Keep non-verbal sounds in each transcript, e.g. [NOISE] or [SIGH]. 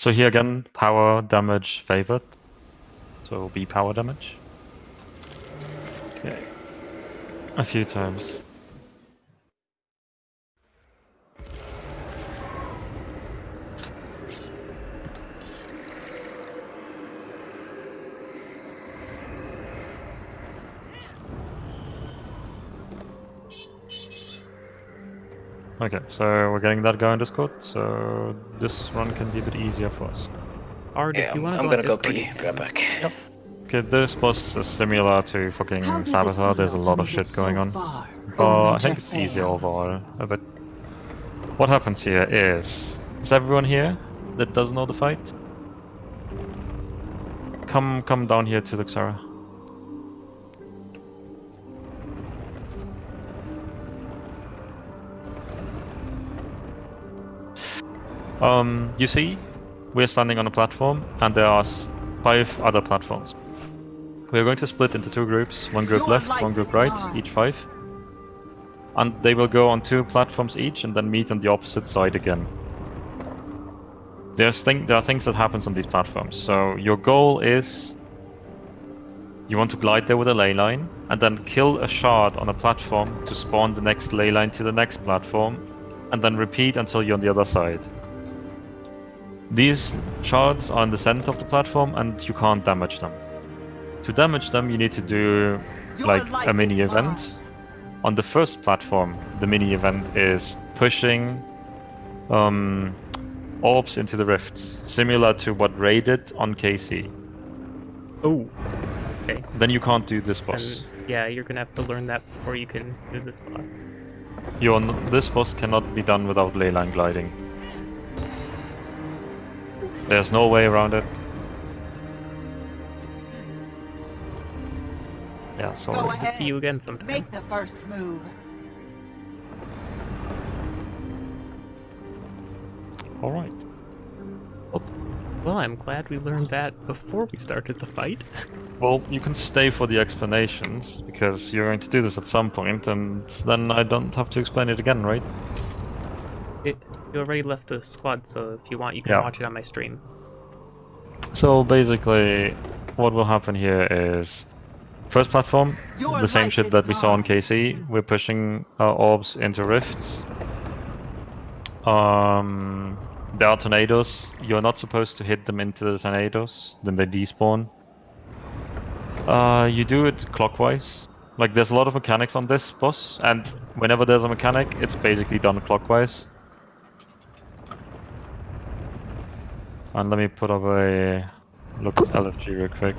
So here again, power damage favored. So be power damage. Okay. A few times. Okay, so we're getting that going Discord, so this run can be a bit easier for us. Ard, Yeah, if you I'm, want to I'm gonna go pee. Be right back. Yep. Okay, this boss is similar to fucking How does it Saboteur, there's a lot of shit so going on. far, But I think to it's easier overall. A bit. What happens here is... Is everyone here that doesn't know the fight? Come come down here to Luxara. Um, you see, we're standing on a platform, and there are five other platforms. We are going to split into two groups, one group Your left, one group right, mine. each five. And they will go on two platforms each and then meet on the opposite side again. There's thing, there are things that happens on these platforms. So your goal is you want to glide there with a ley line and then kill a shard on a platform to spawn the next ley line to the next platform and then repeat until you're on the other side. These shards are in the center of the platform and you can't damage them. To damage them, you need to do like a mini event. On the first platform, the mini event is pushing um, orbs into the rifts, similar to what Ray did on KC. Oh, okay. Then you can't do this boss. And yeah, you're gonna have to learn that before you can do this boss. Your this boss cannot be done without leyline gliding. There's no way around it. Yeah, Go sorry. Hope to see you again sometime. Make the first move. All right. Well, I'm glad we learned that before we started the fight. [LAUGHS] Well, you can stay for the explanations because you're going to do this at some point, and then I don't have to explain it again, right? It, you already left the squad, so if you want, you can Yeah. watch it on my stream. So basically, what will happen here is first platform, Your the same life shit that we saw on. KC. We're pushing our orbs into rifts. Um, there are tornadoes. You're not supposed to hit them into the tornadoes. Then they despawn. Uh, you do it clockwise. Like there's a lot of mechanics on this boss, and whenever there's a mechanic, it's basically done clockwise. And let me put up a look at LFG real quick.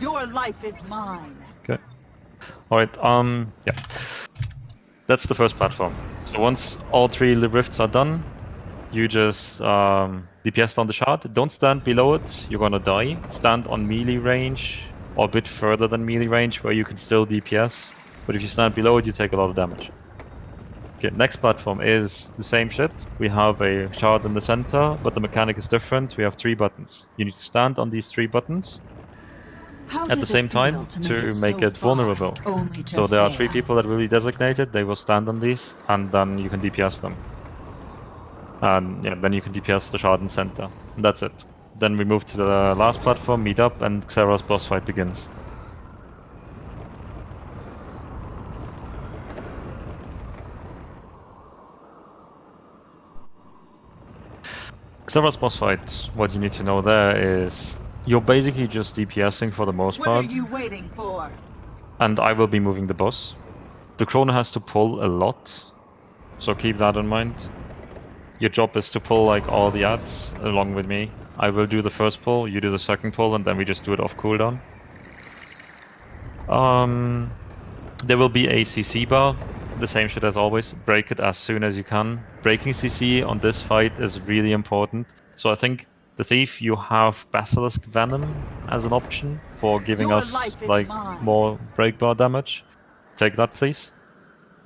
Your life is mine. Okay. Alright, um, yeah. That's the first platform. So once all three rifts are done, you just um, DPS down the shard. Don't stand below it, you're gonna die. Stand on melee range, or a bit further than melee range, where you can still DPS. But if you stand below it, you take a lot of damage. Okay, next platform is the same shit. We have a shard in the center, but the mechanic is different. We have three buttons. You need to stand on these three buttons, How at the same time to to it, make so it vulnerable. far, only to So there are three people that will be designated. They will stand on these, and then you can DPS them. And yeah, then you can DPS the shard in center. And that's it. Then we move to the last platform, meet up, and Xera's boss fight begins. Xera's boss fight, what you need to know there is you're basically just DPSing for the most What are part you waiting for? and I will be moving the boss. The Chrono has to pull a lot, so keep that in mind. Your job is to pull like all the ads along with me. I will do the first pull, you do the second pull, and then we just do it off cooldown. Um, there will be a CC bar, the same shit as always. Break it as soon as you can. Breaking CC on this fight is really important. So I think the thief, you have Basilisk Venom as an option for giving Your us like mine. more break bar damage. Take that, please.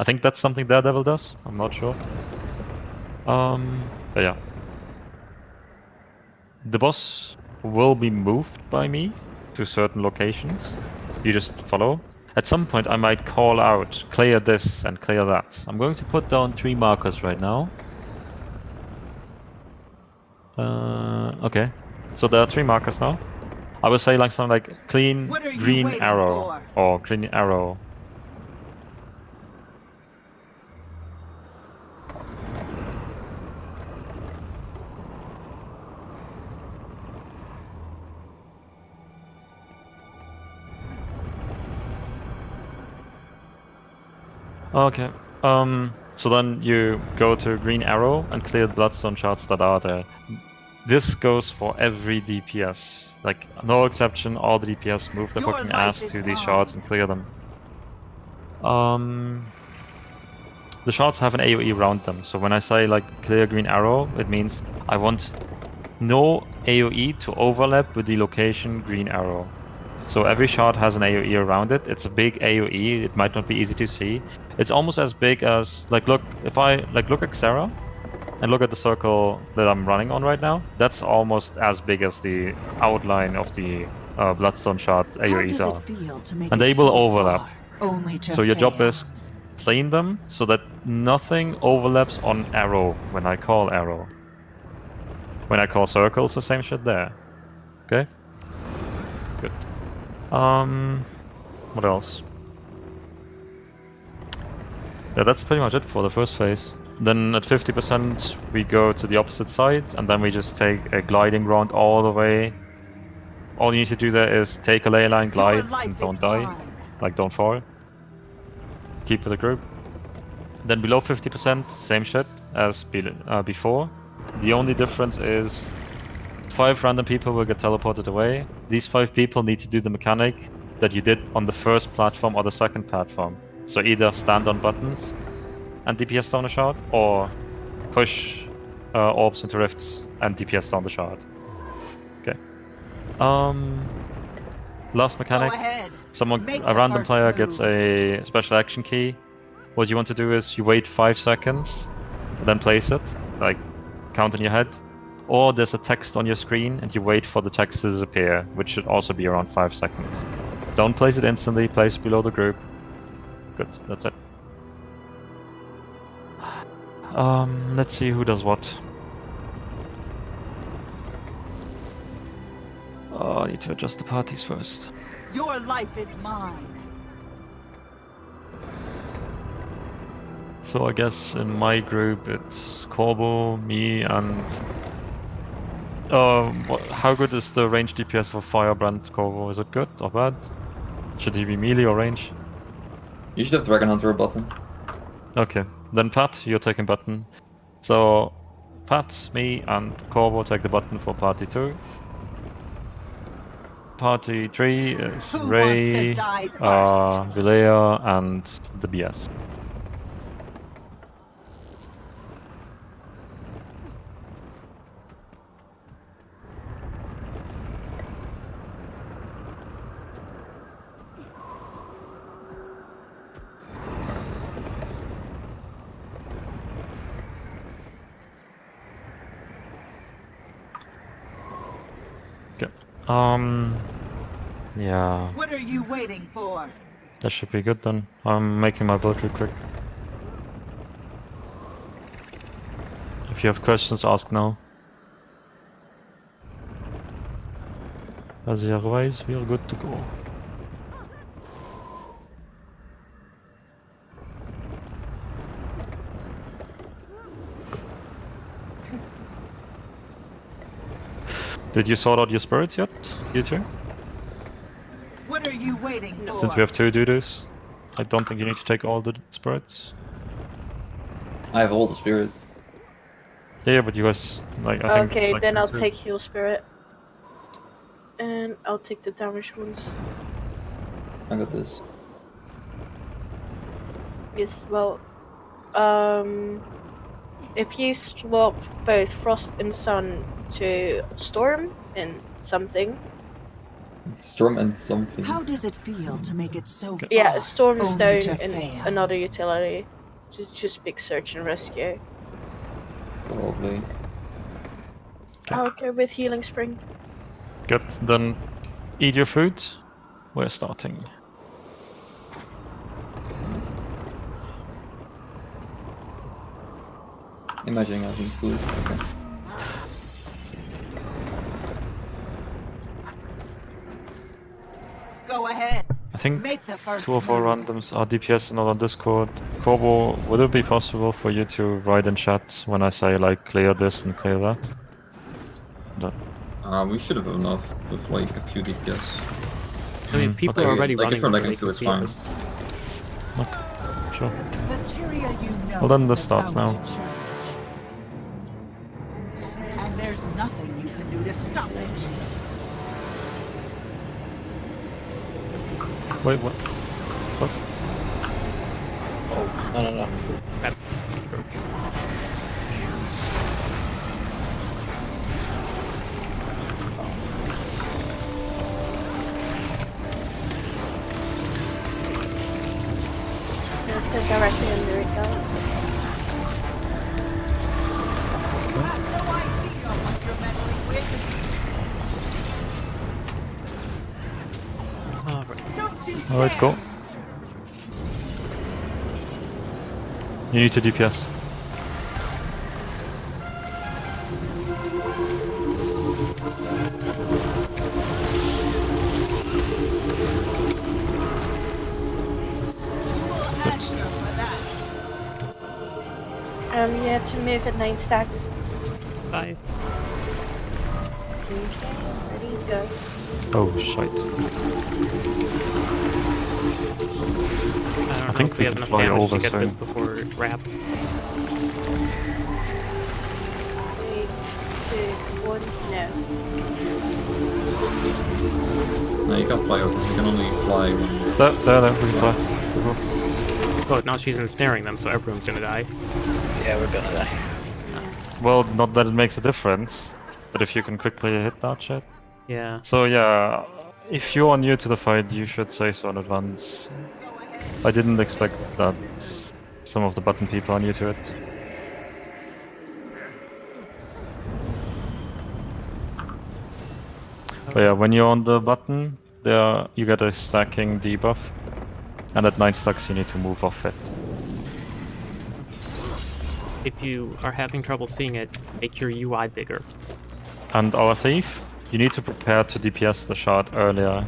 I think that's something Daredevil does. I'm not sure. Um, but yeah. The boss will be moved by me to certain locations. You just follow. At some point, I might call out, clear this and clear that. I'm going to put down three markers right now. Uh, okay. So there are three markers now. I would say like something like clean What are you green arrow for? or clean arrow. Okay. Um. So then you go to green arrow and clear the bloodstone shards that are there. This goes for every DPS. Like no exception. All the DPS move their Your fucking ass to these shards and clear them. Um. The shards have an AOE around them. So when I say like clear green arrow, it means I want no AOE to overlap with the location green arrow. So every shard has an AoE around it. It's a big AoE. It might not be easy to see. It's almost as big as like look if I like look at Xera and look at the circle that I'm running on right now. That's almost as big as the outline of the uh, Bloodstone shard AoEs are. it feel to make And they will so overlap. far, only to So your job is clean them so that nothing overlaps on arrow when I call arrow. When I call circles, the same shit there. Okay? Good. Um what else? Yeah, that's pretty much it for the first phase. Then at 50% we go to the opposite side and then we just take a gliding round all the way. All you need to do there is take a ley line, glide, and don't die. mine. Like don't fall. Keep with the group. Then below 50%, same shit as be- uh, before. The only difference is five random people will get teleported away. These five people need to do the mechanic that you did on the first platform or the second platform. So either stand on buttons and DPS down the shard, or push uh, orbs into rifts and DPS down the shard. Okay. Um. Last mechanic. Someone, Make a random player gets a special action key. What you want to do is you wait five seconds, then place it, like count in your head. Or there's a text on your screen and you wait for the text to disappear, which should also be around five seconds. Don't place it instantly, place it below the group. Good, that's it. [SIGHS] Um, let's see who does what. Oh, I need to adjust the parties first. Your life is mine. So I guess in my group it's Corbo, me, and um, how good is the range DPS for Firebrand Corbo? Is it good or bad? Should he be melee or range? You should have Dragon Hunter a button. Okay, then Pat, you're taking button. So Pat, me, and Corbo take the button for party two. Party three is Who wants to Ray, uh. Vilea, and the BS. Okay. Um. Yeah, What are you waiting for? that should be good then. I'm making my boat real quick. If you have questions, ask now. As Otherwise, we are good to go. Did you sort out your spirits yet, you two? What are you waiting for? Since we have two do this, I don't think you need to take all the spirits. I have all the spirits. Yeah, yeah, but you guys like I think. okay, like, then I'll two- take heal spirit. And I'll take the damage ones. I got this. Yes, well, um, if you swap both frost and sun to storm and something, Storm and something. How does it feel to make it so far? yeah, storm stone and fail? another utility, just just big search and rescue. Probably. I'll go with healing spring. Good. Then eat your food. We're starting. Imagining having food. Okay. Go ahead. I think Make the first two of our randoms are DPS and not on Discord. Corbo, would it be possible for you to write in chat when I say like clear this and clear that? No. Uh, we should have enough with like a few DPS. I mean, Mhm. people Okay, are already like, running if we're like they into can it's fine. Okay, sure. Materia you know Well, then is this starts about now. Wait, what? What? Oh, no, no, no. Crap. Gonna sit directly under it though. You Alright, dare. go. You need to DPS. Answer for that. Um, you have to move at nine stacks. 5. Okay, ready, go. Oh, shite. I don't think we we have can enough fly damage over to get this before it wraps. Three, two, one, no. No, you can't fly over. You can only fly when There, there, there, we can fly. Go, go. Oh, now she's ensnaring them, so everyone's gonna die. Yeah, we're gonna die. Well, not that it makes a difference, but if you can quickly hit that shit. Yeah. So yeah, if you are new to the fight, you should say so in advance. I didn't expect that some of the button people are new to it. But yeah, when you're on the button, there you get a stacking debuff, and at 9 stacks you need to move off it. If you are having trouble seeing it, make your UI bigger. And our thief, you need to prepare to DPS the shard earlier.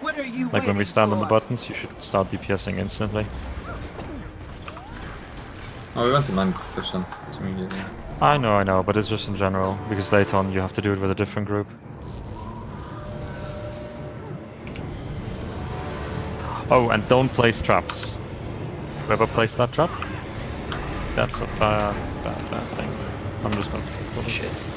What are you Like when we waiting stand on the buttons, you should start DPSing instantly. Oh, we went to 90% immediately. I know, I know, but it's just in general, because later on you have to do it with a different group. Oh, and don't place traps. Whoever placed that trap, that's a bad, bad, bad thing. I'm just gonna... Shit.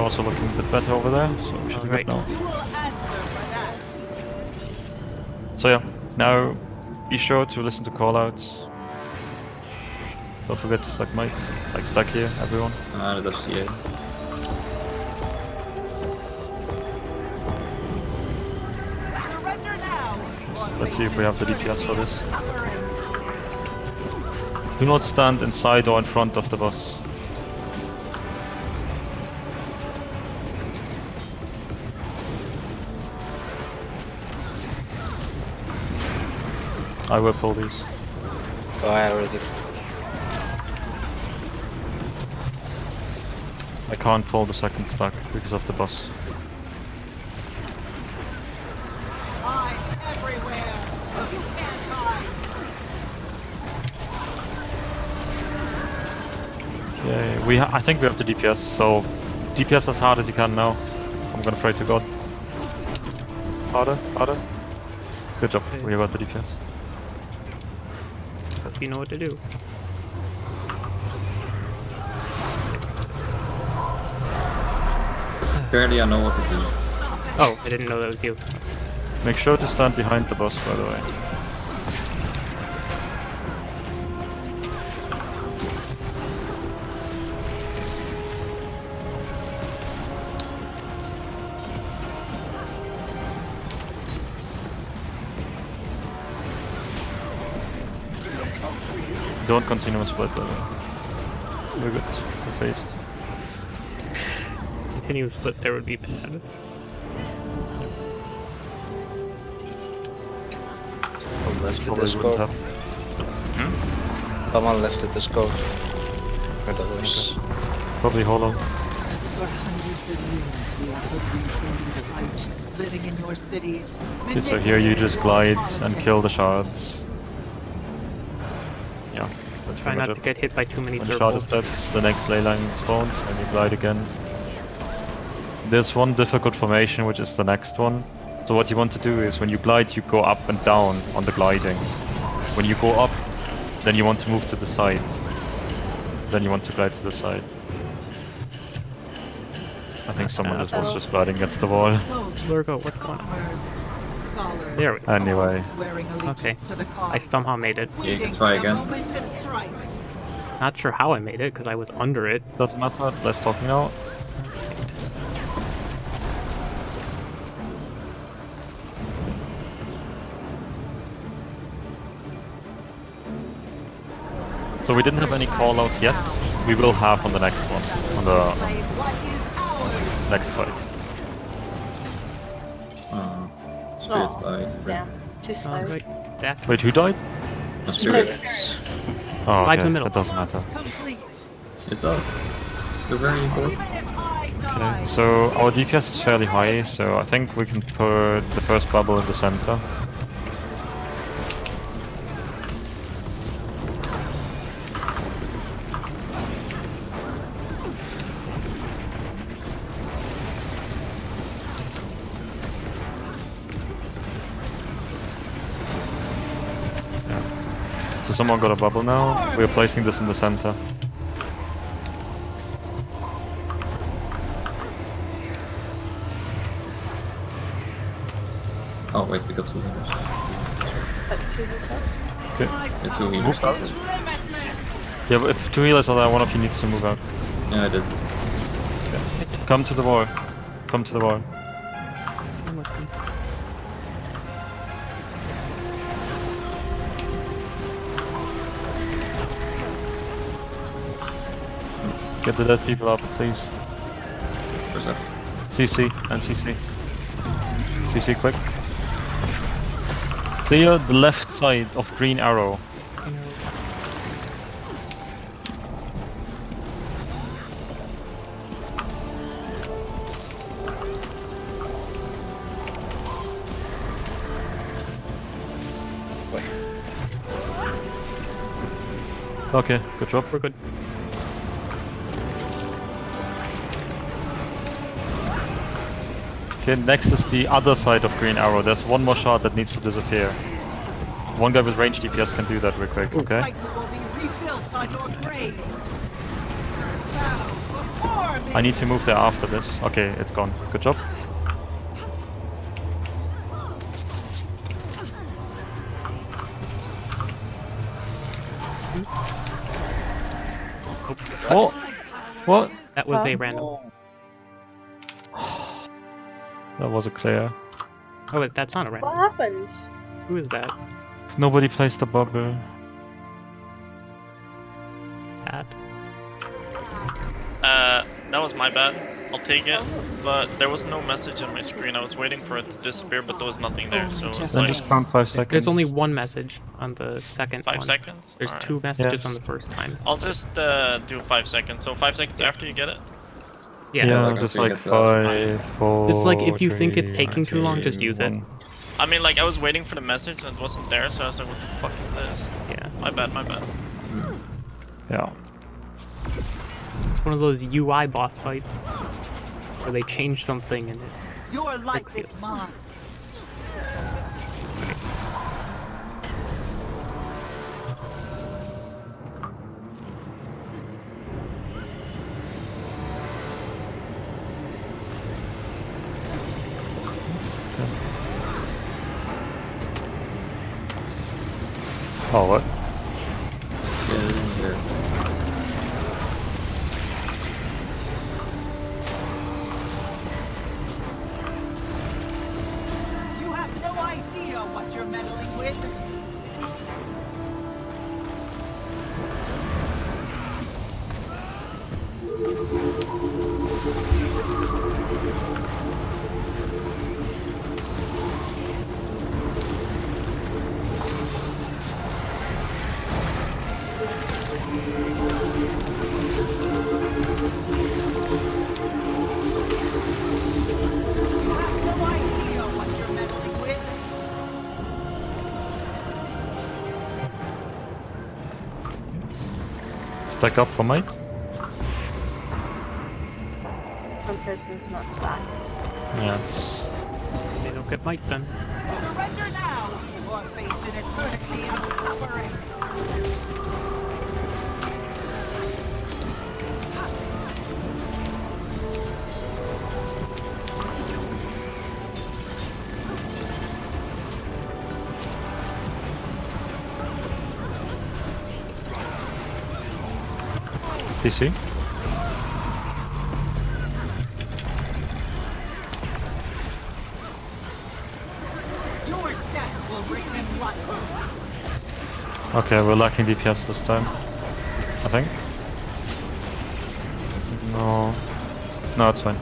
They're also looking a bit better over there, so we should be Alright. good now. You will answer for that. So yeah, now be sure to listen to callouts. Don't forget to stack might, like stack here, everyone. Ah, that's FCA. Surrender Let's see if we have the DPS for this. Do not stand inside or in front of the bus. I will pull these. Oh, I already. I can't pull the second stack because of the bus. I'm everywhere. You can't hide. Okay, we ha I think we have the DPS, so DPS as hard as you can now. I'm gonna pray to God. Harder, harder. Good job, we got the DPS. Hope you know what to do. Barely I know what to do. Oh, I didn't know that was you. Make sure to stand behind the boss, by the way. Don't continue on split, by the way. We're good. We're faced. Continuous split there would be bad. Someone lifted Probably the wouldn't scope. Hmm? have. Someone lifted the scope. Or that was... Probably hollow. For hundreds of years, we have lived in fight, living in your cities. Okay, so here you just glide and kill the shards. Yeah, that's Try not much to get hit by too many When the shard is dead, the next ley line spawns and you glide again. There's one difficult formation which is the next one. So what you want to do is when you glide you go up and down on the gliding. When you go up, then you want to move to the side. Then you want to glide to the side. I think someone just was just gliding against the wall. Soldiers, Virgo, what's going on? There we go. Anyway. Okay. to the cause. I somehow made it. Yeah, you can try again. Moment strike. Not sure how I made it because I was under it. Doesn't matter, less talking now. So we didn't have any callouts yet. We will have on the next one, on the Play what is ours. next fight. Uh, spirits Oh. died. Yeah, too slow. Alright, stack. Wait, who died? Uh, spirits. [LAUGHS] Oh, Slide to the middle. that doesn't matter. It does. They're very important. Even if I die, Okay, so our DPS is fairly high, so I think we can put the first bubble in the center. So someone got a bubble now. We're placing this in the center. Oh wait, we got two healers. Like two herself. Okay. Yeah, two healers. Yeah, but if two healers are there, one of you needs to move out. Yeah, I did. Come to the wall. Come to the wall. Get the dead people up, please. Where's that? CC and CC. CC quick. Clear the left side of green arrow. Okay, good job. We're good. Okay, next is the other side of green arrow. There's one more shard that needs to disappear. One guy with range DPS can do that real quick, okay? Lights will be rebuilt on your graves. Bow before me. I need to move there after this. Okay, it's gone. Good job. Oh! What? That was a Huh? random. That was a clear. Oh, wait, that's not a random. What random. happened? Who is that? Nobody placed the bubble. Pat? Uh, that was my bad. I'll take it. But there was no message on my screen. I was waiting for it to disappear, but there was nothing there. So it's Then like just count five seconds. There's only one message on the second five one. seconds. There's Alright. two messages Yes. on the first time. I'll just uh, do five seconds. So five seconds after you get it. Yeah. Yeah, like just like five, four. It's like if you think it's three, taking too long, just two, use it. I mean, like I was waiting for the message and it wasn't there, so I was like, "What the fuck is this?" Yeah. My bad. My bad. Yeah. It's one of those UI boss fights where they change something and it. Your life is mine. Oh, what? Stack up for might? One person's not stacked. Yes. They don't get might then. Surrender now, or face an eternity of suffering. Okay, we're lacking DPS this time. I think. No. No, it's fine.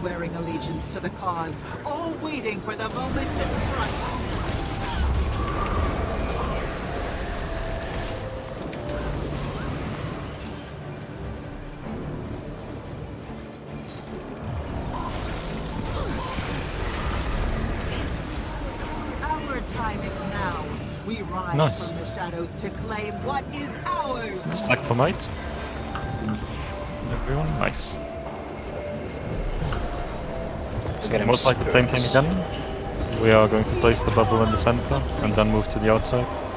Swearing allegiance to the cause, all waiting for the moment to strike. Our time is now. We rise Nice. from the shadows to claim what is ours. Stack for might? Him Most likely the same thing again. We are going to place the bubble in the center and then move to the outside.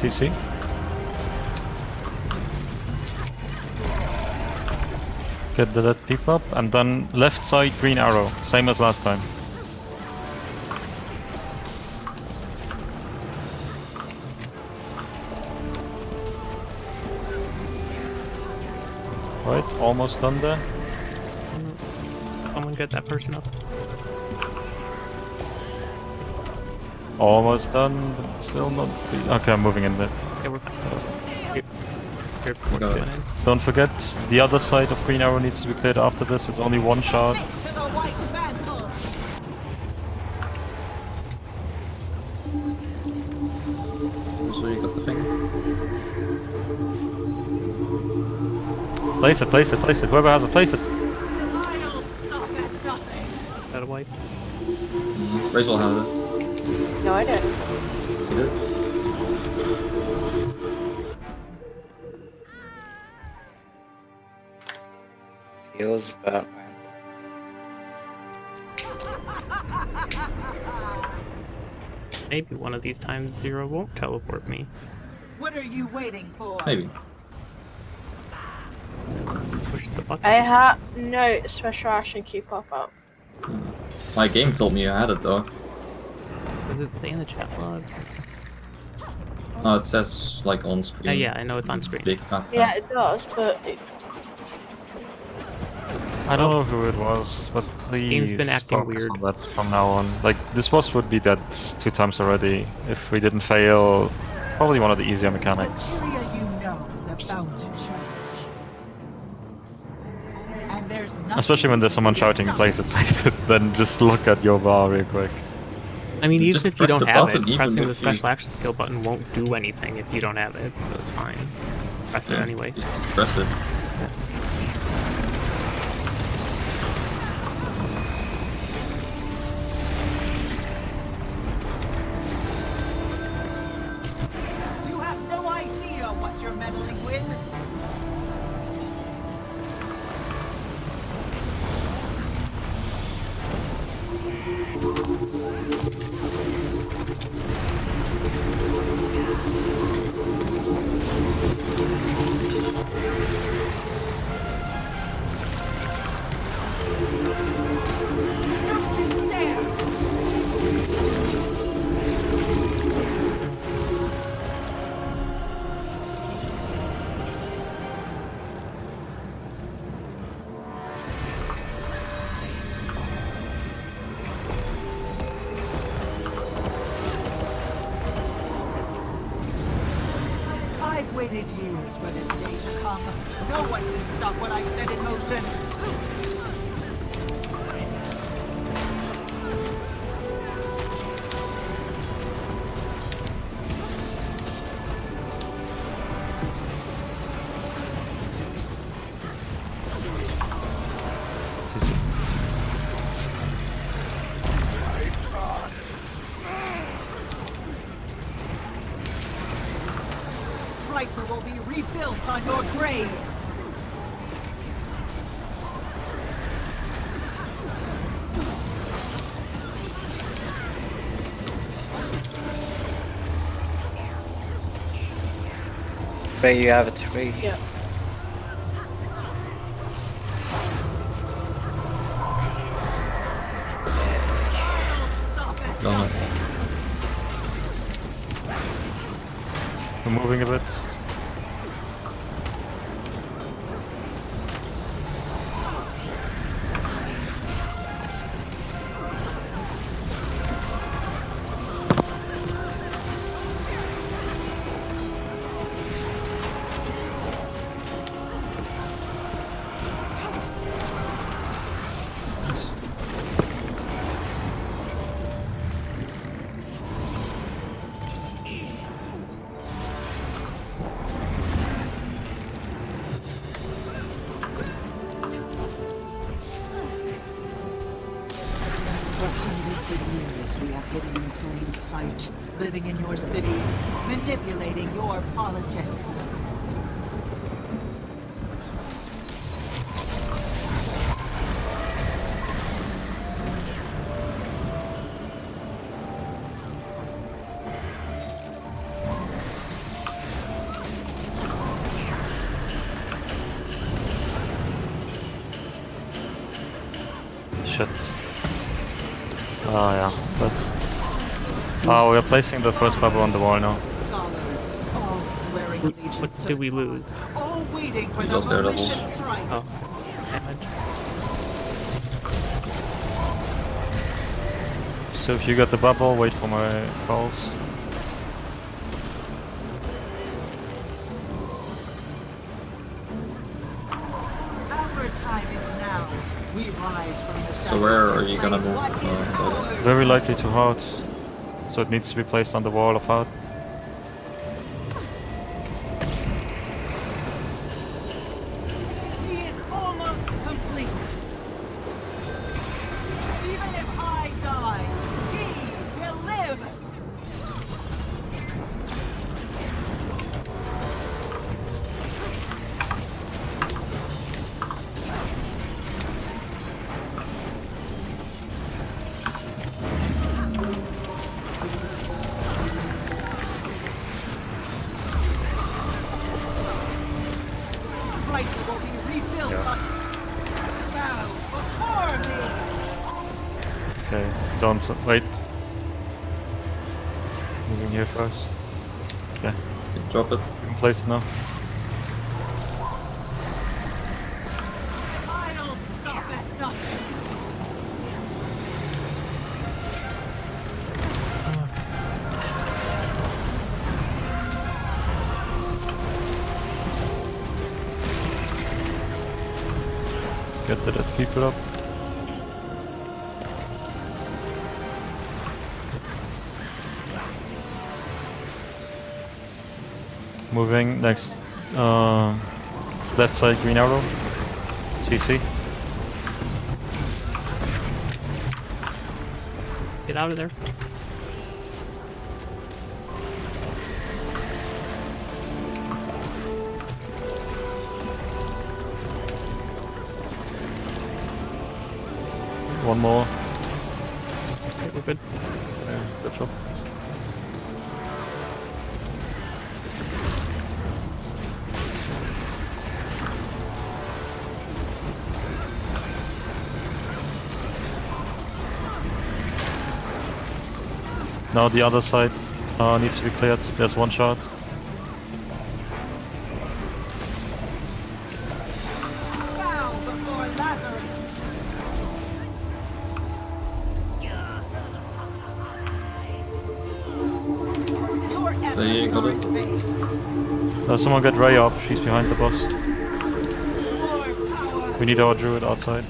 CC. Get the dead people up and then left side green arrow, same as last time. Right, almost done there. Someone get that person up. Almost done, but still not. Okay, I'm moving in there. Okay, we're fine. Here. Here, got it. Fortune. Don't forget, the other side of Green Arrow needs to be cleared after this. It's only one shard. To the white mantle. So you got the thing? Place it, place it, place it. Whoever has it, place it. I'll stop at nothing. Is that a wipe? Razor has it. Of these times Xera won't teleport me. What are you waiting for? Maybe. Push the button. I have no special action key pop up. My game told me I had it though. Does it say in the chat log? Oh, it says like on screen. Yeah, yeah, I know it's on screen. Big fat Yeah, it does, but it, I don't oh. know who it was, but please Game's been acting focus weird. on that from now on. Like this boss would be dead two times already if we didn't fail. Probably one of the easier mechanics. Tyria you know is about to change. And there's nothing Especially when there's someone to shouting, place it, place it. Then just look at your bar real quick. I mean, even just if you don't have button, it, pressing the if you- special action skill button won't do anything if you don't have it, so it's fine. Press it anyway. Just, just press it. Waited years for this day to come. No one can stop what I've set in motion. Be rebuilt on your graves. But you have a tree. yeah. Stop it. No, no. We're moving a bit. Shit. Oh yeah, but... Ah, oh, we're placing the first bubble on the wall now. Scholars, all swearing allegiance What to did we lose? all all waiting for He the goes there, moment doubles. to strike. Oh. So if you got the bubble, wait for my calls. Are you gonna move? Uh. Very likely to heart. So it needs to be placed on the wall of heart. Wait. Moving here first. Okay, Drop it. you can place it now. I'll stop at nothing. Get the dead people up. Moving next. Uh, left side green arrow. CC. Get out of there. One more. Okay, we're good. Yeah, good job. Now the other side uh, needs to be cleared. There's one shot. Bow before Lazarus. There you efforts go. are. Uh, someone get Ray up. She's behind the bus. We need our druid outside.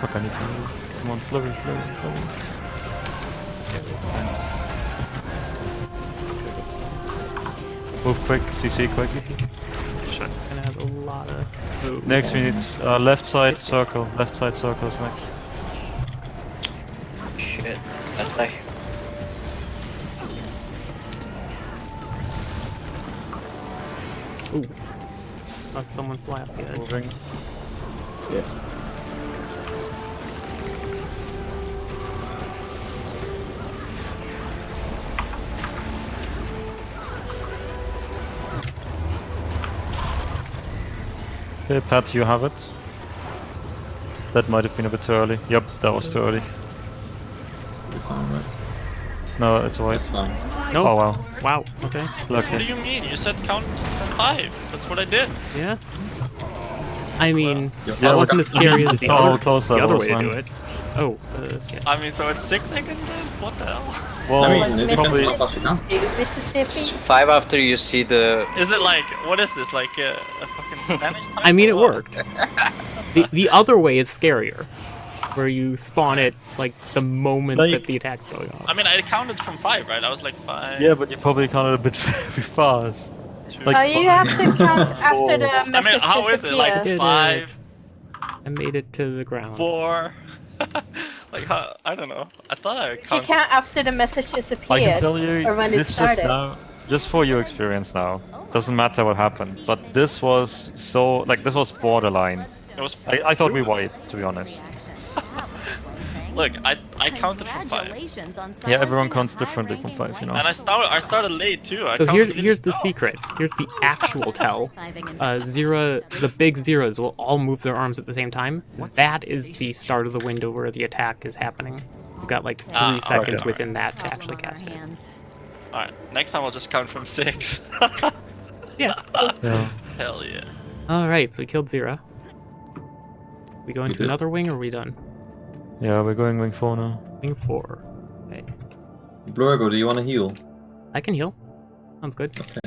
Fuck, I need to move. Come on, flurry, flurry, flurry. Thanks. Move quick, CC quick. Shit. Gonna have a lot of. Next we need uh, left side circle. Left side circle is next. Shit. That's like Ooh. Saw someone fly off the edge. Moving. Okay, Pat, you have it. That might have been a bit too early. Yep, that was too early. You're fine, right? No, it's alright. Fine. No. Oh wow, Wow. Okay. What do you mean? You said count from five. That's what I did. Yeah. I mean, Yeah, that well, wasn't as scary as it's the all [LAUGHS] other, close the other levels, way to man. do it. Oh. Uh, yeah. I mean, so it's six seconds then? What the hell? Well, I mean, it probably. how fast you count. Do Mississippi? it's five after you see the. Is it like, what is this? Like a, a fucking Spanish time I mean, it worked. [LAUGHS] the the other way is scarier, where you spawn it like the moment Like- that the attack's going on. I mean, I counted from five, right? I was like five. Yeah, but you probably counted a bit [LAUGHS] very fast. like- Uh, you have to count [LAUGHS] after the message I mean, how is it? Like five, I made it to the ground. four. like how? I don't know. I thought I You counted. count after the message I can disappeared. tell you or when it this just started. now, just for your experience now. Doesn't matter what happened, but this was so like this was borderline. It was. I, I thought we wiped, to be honest. [LAUGHS] Look, I I counted from five, Congratulations on Yeah, everyone counts differently from five, you know. and I started. I started late too. I So here's here's the slow. secret. Here's the [LAUGHS] actual tell. High-ranking Uh, zero, the big zeros will all move their arms at the same time. That is the start of the window where the attack is happening. We've got like three Ah, seconds okay. within that to actually cast it. Hands. Alright, next time I'll just count from six. [LAUGHS] Yeah. Yeah. Hell yeah. Alright, so we killed Xera. We go into did. another wing or are we done? Yeah, we're going wing four now. Wing four. Okay. Blurgo, do you want to heal? I can heal. Sounds good. Okay.